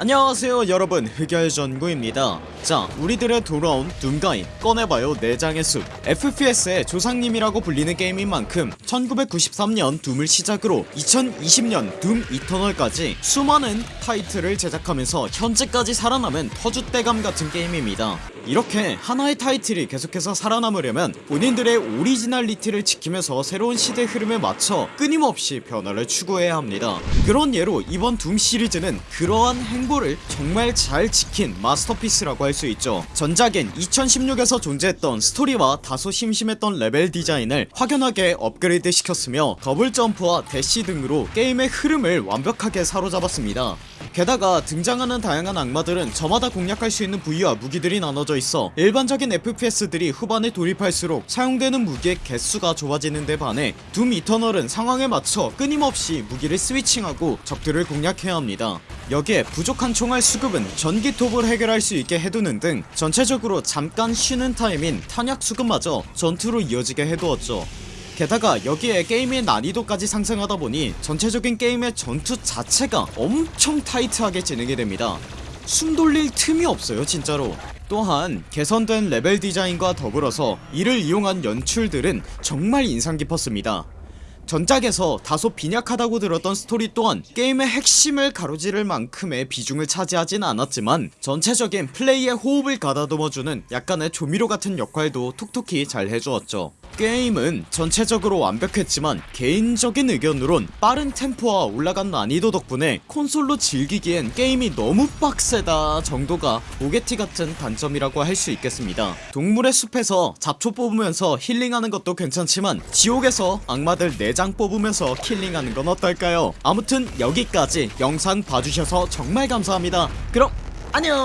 안녕하세요 여러분. 흑열전구입니다. 자 우리들의 돌아온 둠가이 꺼내봐요 내장의 숲. FPS의 조상님이라고 불리는 게임인 만큼 1993년 둠을 시작으로 2020년 둠 이터널까지 수많은 타이틀을 제작하면서 현재까지 살아남은 터줏대감 같은 게임입니다. 이렇게 하나의 타이틀이 계속해서 살아남으려면 본인들의 originality를 지키면서 새로운 시대 흐름에 맞춰 끊임없이 변화를 추구해야 합니다. 그런 예로 이번 둠 시리즈는 그러한 행보를 정말 잘 지킨 masterpiece라고 할 수 있죠. 전작인 2016에서 존재했던 스토리와 다소 심심했던 레벨 디자인을 확연하게 업그레이드 시켰으며 더블 점프와 대시 등으로 게임의 흐름을 완벽하게 사로잡았습니다. 게다가 등장하는 다양한 악마들은 저마다 공략할 수 있는 부위와 무기들이 나눠져 있어 일반적인 FPS들이 후반에 돌입할수록 사용되는 무기의 개수가 좁아지는 데 반해 둠 이터널은 상황에 맞춰 끊임없이 무기를 스위칭하고 적들을 공략해야 합니다 여기에 부족한 총알 수급은 전기톱을 해결할 수 있게 해두는 등 전체적으로 잠깐 쉬는 타임인 탄약 수급마저 전투로 이어지게 해두었죠. 게다가 여기에 게임의 난이도까지 상승하다 보니 전체적인 게임의 전투 자체가 엄청 타이트하게 진행이 됩니다. 숨 돌릴 틈이 없어요 진짜로. 또한 개선된 레벨 디자인과 더불어서 이를 이용한 연출들은 정말 인상 깊었습니다 전작에서 다소 빈약하다고 들었던 스토리 또한 게임의 핵심을 가로지를 만큼의 비중을 차지하진 않았지만 전체적인 플레이의 호흡을 가다듬어주는 약간의 조미료 같은 역할도 톡톡히 잘 해주었죠. 게임은 전체적으로 완벽했지만 개인적인 의견으론 빠른 템포와 올라간 난이도 덕분에 콘솔로 즐기기엔 게임이 너무 빡세다 정도가 옥에 티 같은 단점이라고 할 수 있겠습니다. 동물의 숲에서 잡초 뽑으면서 힐링하는 것도 괜찮지만 지옥에서 악마들 내장 뽑으면서 killing하는 건 어떨까요? 아무튼 여기까지 영상 봐주셔서 정말 감사합니다. 그럼 안녕